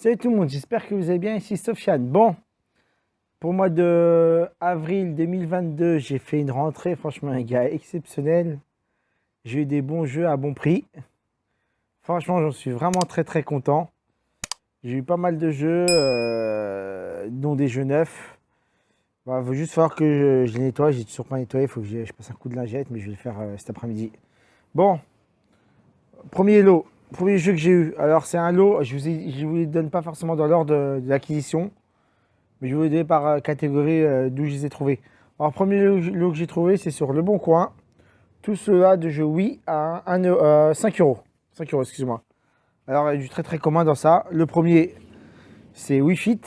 Salut tout le monde, j'espère que vous allez bien, ici Sofiane. Bon, pour le mois de avril 2022, j'ai fait une rentrée, franchement un gars exceptionnel. J'ai eu des bons jeux à bon prix. Franchement, j'en suis vraiment très très content. J'ai eu pas mal de jeux, euh, dont des jeux neufs. Il va juste falloir que je, les nettoie, j'ai toujours pas nettoyé, il faut que je, passe un coup de lingette, mais je vais le faire euh, cet après-midi. Bon, premier lot, Premier jeu que j'ai eu. Alors, c'est un lot. Je ne vous, les donne pas forcément dans l'ordre de, l'acquisition. Mais je vous les donne par euh, catégorie euh, d'où je les ai trouvés. Alors, premier lot que j'ai trouvé, c'est sur Le Bon Coin. Tout cela de jeu oui à 1, 5 euros. 5 euros, excuse-moi. Alors, il y a du très très commun dans ça. Le premier, c'est Wii Fit.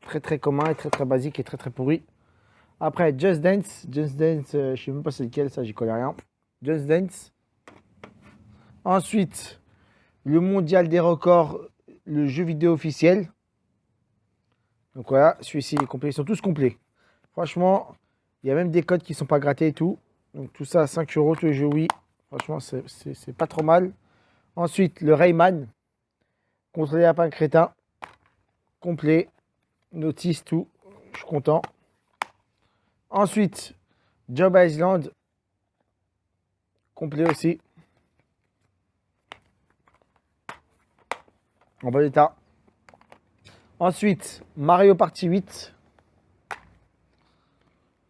Très très commun et très très basique et très très pourri. Après, Just Dance. Just Dance, euh, je sais même pas c'est lequel, ça, j'y connais rien. Just Dance. Ensuite, le mondial des records, le jeu vidéo officiel. Donc voilà, celui-ci est complet. Ils sont tous complets. Franchement, il y a même des codes qui ne sont pas grattés et tout. Donc tout ça à 5 euros, tous les jeux oui. Franchement, c'est pas trop mal. Ensuite, le Rayman. Contre les lapins crétins. Complet. Notice, tout. Je suis content. Ensuite, Job Island. Complet aussi. En bon état. Ensuite, Mario Party 8.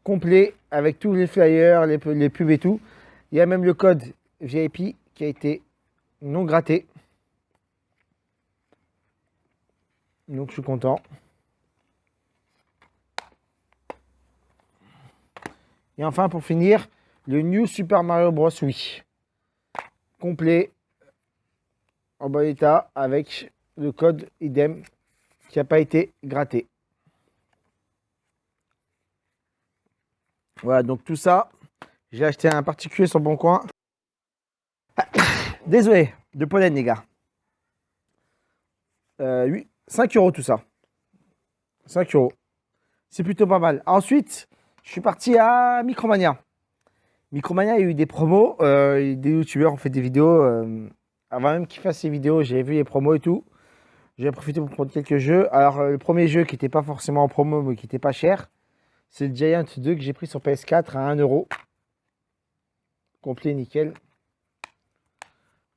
Complet avec tous les flyers, les, pubs et tout. Il y a même le code VIP qui a été non gratté. Donc je suis content. Et enfin pour finir, le New Super Mario Bros. Wii. Complet, en bon état, avec le code idem qui n'a pas été gratté. Voilà, donc tout ça, j'ai acheté un particulier sur Bon Coin. désolé, de pollen, les gars. 5 euh, euros tout ça. 5 euros. C'est plutôt pas mal. Ensuite, je suis parti à Micromania. Micromania, il y a eu des promos. Euh, des youtubeurs ont fait des vidéos. Euh, avant même qu'ils fassent ces vidéos, j'ai vu les promos et tout. J'ai profité pour prendre quelques jeux. Alors, euh, le premier jeu qui n'était pas forcément en promo, mais qui n'était pas cher, c'est le Giant 2 que j'ai pris sur PS4 à 1€. Complet, nickel.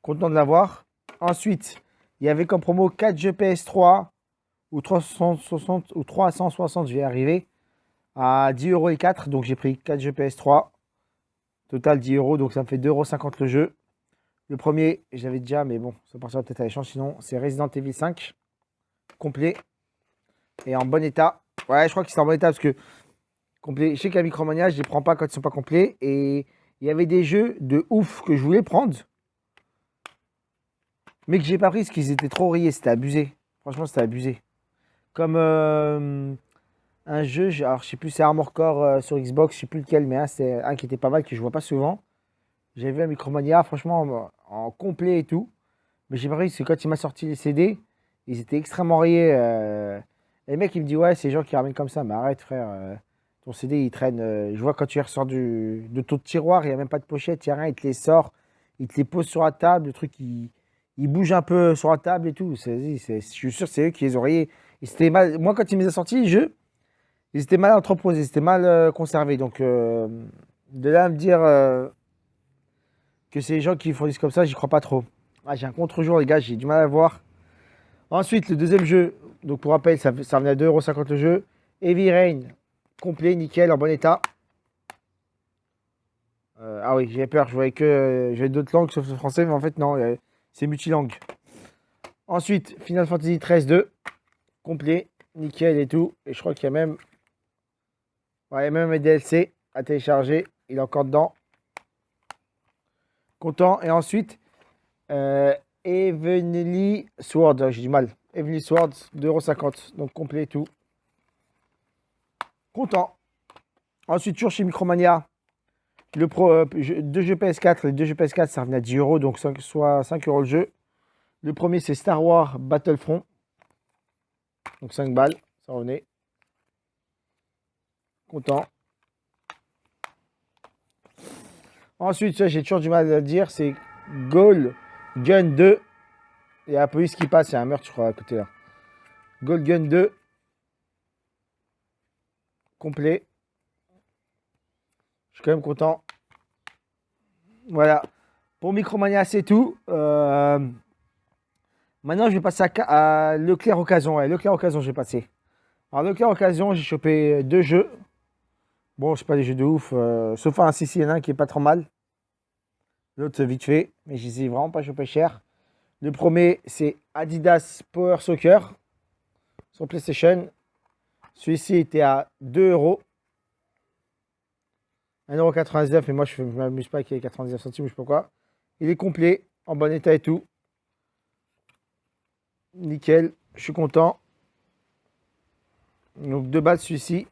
Content de l'avoir. Ensuite, il y avait comme promo 4 jeux PS3 ou 360 ou 360, je vais arriver, à 10 euros et 4. Donc, j'ai pris 4 jeux PS3. Total 10 euros, donc ça me fait 2,50€ le jeu. Le premier, j'avais déjà, mais bon, ça partira peut-être à l'échange. Sinon, c'est Resident Evil 5, complet et en bon état. Ouais, je crois que c'est en bon état parce que complet. Je sais qu'à Micromania, je les prends pas quand ils sont pas complets. Et il y avait des jeux de ouf que je voulais prendre, mais que j'ai pas pris parce qu'ils étaient trop rayés. C'était abusé. Franchement, c'était abusé. Comme euh, un jeu, alors je sais plus, c'est Armor Core euh, sur Xbox, je sais plus lequel, mais c'est un qui était pas mal que je vois pas souvent. J'ai vu un Micromania, franchement, complet et tout. Mais j'ai pas c'est quand il m'a sorti les CD, ils étaient extrêmement rayés. Euh. Et le mec, il me dit, ouais, c'est les gens qui ramènent comme ça. Mais arrête, frère. Euh. ton CD, il traîne. Euh. Je vois quand tu ressors du, de ton tiroir, il n'y a même pas de pochette, il n'y a rien, il te les sort, il te les pose sur la table, le truc, il, bouge un peu sur la table et tout. je suis sûr, c'est eux qui les ont rayés. mal, moi, quand il me les a sortis, jeux, ils étaient mal entreposés, ils étaient mal conservés. Donc, de là me dire que c'est les gens qui fournissent comme ça, j'y crois pas trop. Ah, j'ai un contre-jour, les gars, j'ai du mal à voir. Ensuite, le deuxième jeu, donc pour rappel, ça, ça revenait à 2,50€ le jeu. Heavy Rain, complet, nickel, en bon état. Euh, ah oui, j'ai peur, je voyais que j'avais d'autres langues sauf le français, mais en fait, non, euh, c'est multilangue. Ensuite, Final Fantasy 13 2, complet, nickel et tout. Et je crois qu'il y a même, ouais, a même un DLC à télécharger, il est encore dedans. Content. Et ensuite, euh, Evenly Sword, j'ai du mal. Evenly Sword, 2,50€, donc complet et tout. Content. Ensuite, toujours chez Micromania, le pro, euh, deux jeux PS4. Les deux jeux PS4, ça revenait à 10 euros, donc soit 5 euros le jeu. Le premier, c'est Star Wars Battlefront. Donc 5 balles, ça revenait. Content. Ensuite, ça j'ai toujours du mal à dire, c'est Goal Gun 2. Il y a la police qui passe, il y a un meurtre, je crois, à côté là. Gold Gun 2. Complet. Je suis quand même content. Voilà. Pour Micromania, c'est tout. Euh, maintenant, je vais passer à, Leclerc Occasion. Ouais, Leclerc Occasion, je vais passer. Alors, Leclerc Occasion, j'ai chopé deux jeux. Bon, c'est pas des jeux de ouf. Euh, sauf un CC, il y en a un qui est pas trop mal. L'autre, vite fait. Mais je les ai vraiment pas chopé cher. Le premier, c'est Adidas Power Soccer sur PlayStation. Celui-ci était à 2 euros. 1,99€, mais moi je ne m'amuse pas avec les 99 centimes, je sais pas quoi. Il est complet, en bon état et tout. Nickel, je suis content. Donc deux balles celui-ci.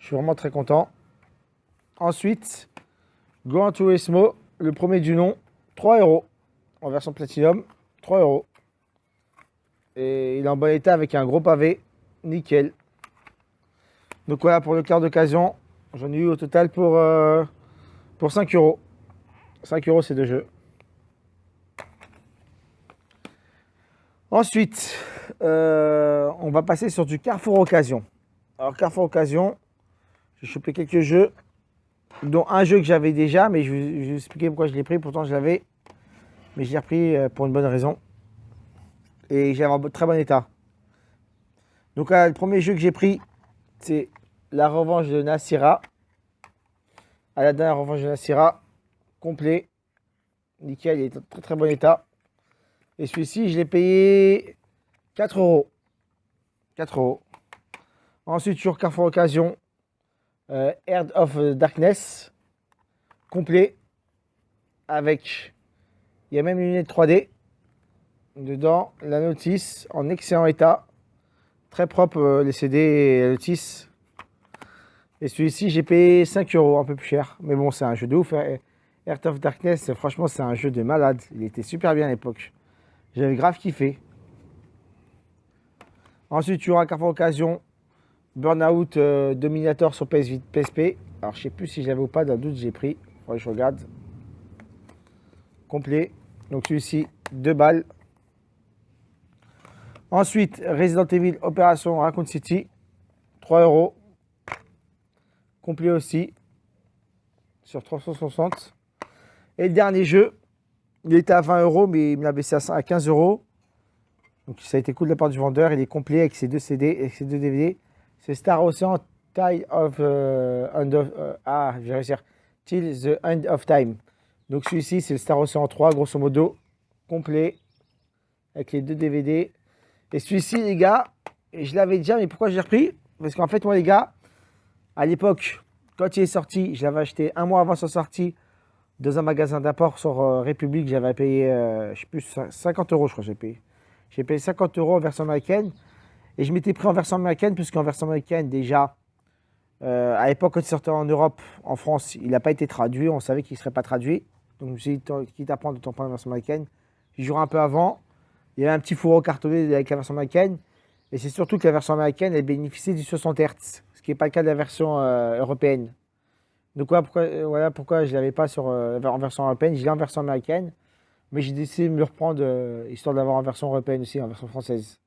Je suis vraiment très content. Ensuite, Grand Turismo, le premier du nom, 3 euros. En version Platinum, 3 euros. Et il est en bon état avec un gros pavé. Nickel. Donc voilà pour le quart d'occasion. J'en ai eu au total pour, euh, pour 5 euros. 5 euros ces deux jeux. Ensuite, euh, on va passer sur du Carrefour Occasion. Alors Carrefour Occasion, j'ai chopé quelques jeux, dont un jeu que j'avais déjà, mais je vais, vous expliquer pourquoi je l'ai pris. Pourtant, je l'avais, mais je l'ai repris euh, pour une bonne raison. Et j'ai en très bon état. Donc le premier jeu que j'ai pris, c'est la revanche de Nassira. À la revanche de Nassira, complet. Nickel, il est en très très bon état. Et celui-ci, je l'ai payé 4 euros. 4 euros. Ensuite, sur Carrefour Occasion, euh, of Darkness, complet. Avec, il y a même une lunette 3D. Dedans, la notice en excellent état. Très propre, euh, les CD et la notice. Et celui-ci, j'ai payé 5 euros, un peu plus cher. Mais bon, c'est un jeu de ouf. Hein. Earth of Darkness, franchement, c'est un jeu de malade. Il était super bien à l'époque. J'avais grave kiffé. Ensuite, tu auras Carrefour Occasion, Burnout euh, Dominator sur PS PSP. Alors, je sais plus si j'avais ou pas, d'un doute, j'ai pris. que je regarde. Complet. Donc, celui-ci, 2 balles. Ensuite, Resident Evil Opération Raccoon City, 3 euros complet aussi, sur 360. Et le dernier jeu, il était à 20 euros, mais il me l'a baissé à 15 euros. Donc ça a été cool de la part du vendeur. Il est complet avec ses deux CD et ses deux DVD. C'est Star Ocean Tide of, uh, end of uh, ah, je vais réussir. Till the End of Time. Donc celui-ci, c'est le Star Ocean 3, grosso modo, complet, avec les deux DVD. Et celui-ci, les gars, je l'avais déjà, mais pourquoi j'ai repris? Parce qu'en fait, moi, les gars, à l'époque, quand il est sorti, je l'avais acheté un mois avant sa sortie dans un magasin d'import sur euh, République. J'avais payé, euh, je sais plus, 50 euros, je crois j'ai payé. J'ai payé 50 euros en version américaine. Et je m'étais pris en version américaine, puisqu'en version américaine, déjà, euh, à l'époque, quand il sortait en Europe, en France, il n'a pas été traduit. On savait qu'il ne serait pas traduit. Donc, suis dit, quitte à prendre, de prendre la version américaine. J'y jouerai un peu avant. Il y avait un petit fourreau cartonné avec la version américaine. Et c'est surtout que la version américaine, elle bénéficiait du 60 Hz ce qui n'est pas le cas de la version euh, européenne. Donc voilà pourquoi, euh, je ne l'avais pas sur, en version européenne, je l'ai en version américaine, mais j'ai décidé de me le reprendre histoire d'avoir en version européenne aussi, en version française.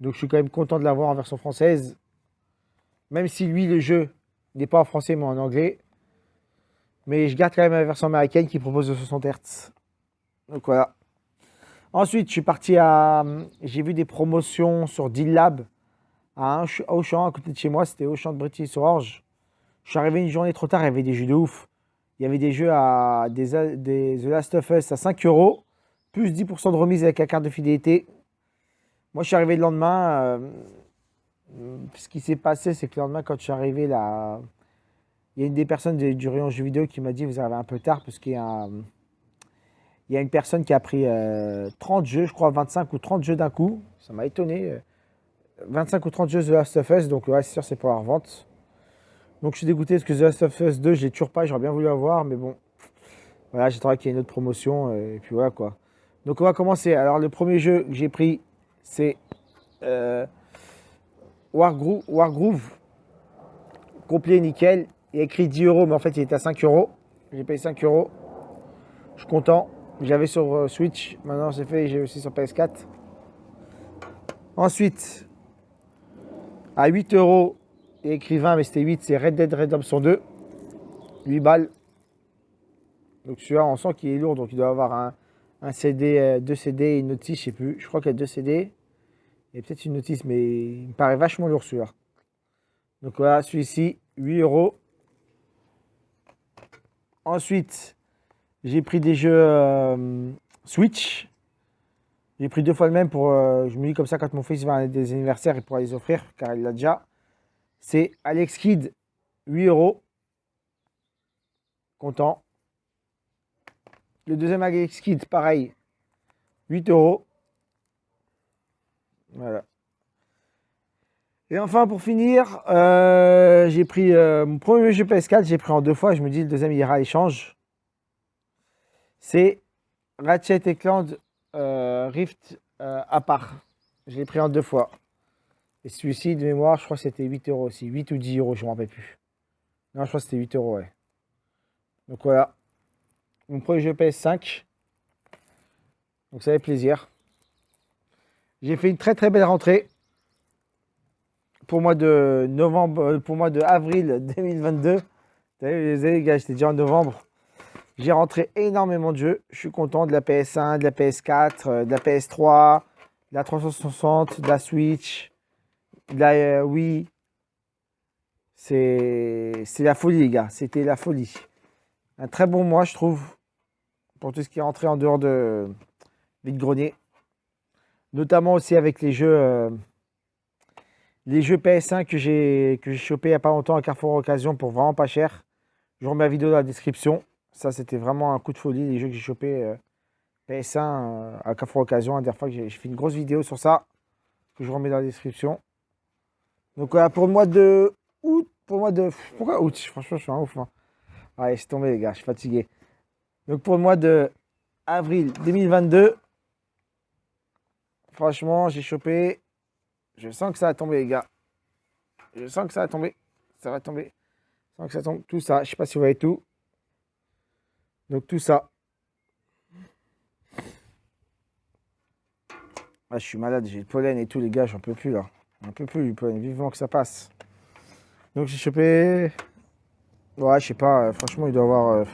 Donc je suis quand même content de l'avoir en version française, même si lui, le jeu, n'est pas en français mais en anglais. Mais je garde quand même la version américaine qui propose de 60 Hz. Donc voilà. Ensuite, je suis parti à... J'ai vu des promotions sur Deal Lab à Auchan, à côté de chez moi, c'était Auchan de British sur Orge. Je suis arrivé une journée trop tard, il y avait des jeux de ouf. Il y avait des jeux à des, des The Last of Us à 5 euros, plus 10% de remise avec la carte de fidélité. Moi, je suis arrivé le lendemain. Euh, ce qui s'est passé, c'est que le lendemain, quand je suis arrivé là, il y a une des personnes du rayon jeux vidéo qui m'a dit Vous arrivez un peu tard, parce qu'il y a, une personne qui a pris 30 euh, jeux, je crois 25 ou 30 jeux d'un coup. Ça m'a étonné. 25 ou 30 jeux The Last of Us, donc ouais, c'est sûr, c'est pour la revente. Donc je suis dégoûté parce que The Last of Us 2, j'ai toujours pas, j'aurais bien voulu avoir, mais bon. Voilà, j'attendrai qu'il y ait une autre promotion, et puis voilà quoi. Donc on va commencer. Alors le premier jeu que j'ai pris, c'est euh, Wargroove, Wargroove, complet nickel. Il y a écrit 10 euros, mais en fait il était à 5 euros. J'ai payé 5 euros. Je suis content. J'avais sur euh, Switch, maintenant c'est fait, j'ai aussi sur PS4. Ensuite, à 8 euros, écrivain, mais c'était 8, c'est Red Dead Redemption 2. 8 balles. Donc celui-là, on sent qu'il est lourd, donc il doit avoir un, CD, 2 CD et une notice, je sais plus. Je crois qu'il y a 2 CD. Il peut-être une notice, mais il me paraît vachement lourd celui-là. Donc voilà, celui-ci, 8 euros. Ensuite, j'ai pris des jeux euh, Switch. J'ai pris deux fois le même pour. Euh, je me dis comme ça, quand mon fils va à des anniversaires, il pourra les offrir, car il l'a déjà. C'est Alex Kidd, 8 euros. Content. Le deuxième Alex Kidd, pareil, 8 euros. Voilà. Et enfin, pour finir, euh, j'ai pris euh, mon premier jeu PS4, j'ai pris en deux fois. Je me dis, le deuxième, ira à l'échange. C'est Ratchet et Clank euh, Rift à part. Je l'ai pris en deux fois. Et celui-ci, de mémoire, je crois que c'était 8 euros aussi. 8 ou 10 euros, je ne me rappelle plus. Non, je crois que c'était 8 euros, ouais. Donc voilà. Mon premier jeu PS5. Donc ça fait plaisir. J'ai fait une très très belle rentrée pour mois de novembre, euh, pour mois de avril 2022. Vous savez, les gars, j'étais déjà en novembre. J'ai rentré énormément de jeux. Je suis content de la PS1, de la PS4, euh, de la PS3, de la 360, de la Switch, de la euh, Wii. C'est la folie, les gars. C'était la folie. Un très bon mois, je trouve, pour tout ce qui est rentré en dehors de vide grenier. Notamment aussi avec les jeux les jeux PS1 que j'ai chopé il n'y a pas longtemps à Carrefour Occasion pour vraiment pas cher. Je remets la vidéo dans la description. Ça, c'était vraiment un coup de folie, les jeux que j'ai chopé euh, PS1 euh, à Carrefour Occasion. La dernière fois que j'ai fait une grosse vidéo sur ça, que je remets dans la description. Donc voilà, pour le mois de août, pour le mois de... Pourquoi août? Franchement, je suis un ouf. Hein. Allez, c'est tombé les gars, je suis fatigué. Donc pour le mois de avril 2022, franchement, j'ai chopé je sens que ça va tomber, les gars. Je sens que ça va tomber. Ça va tomber. Je sens que ça tombe. Tout ça. Je sais pas si vous voyez tout. Donc tout ça. Ah, je suis malade. J'ai le pollen et tout, les gars. J'en peux plus, là. J'en peux plus, le pollen. Vivement que ça passe. Donc j'ai chopé... Ouais, je sais pas. Franchement, il doit avoir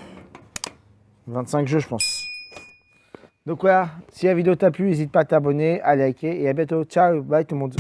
25 euh, jeux, je pense. Donc voilà, si la vidéo t'a plu, n'hésite pas à t'abonner, à liker et à bientôt. Ciao, bye tout le monde.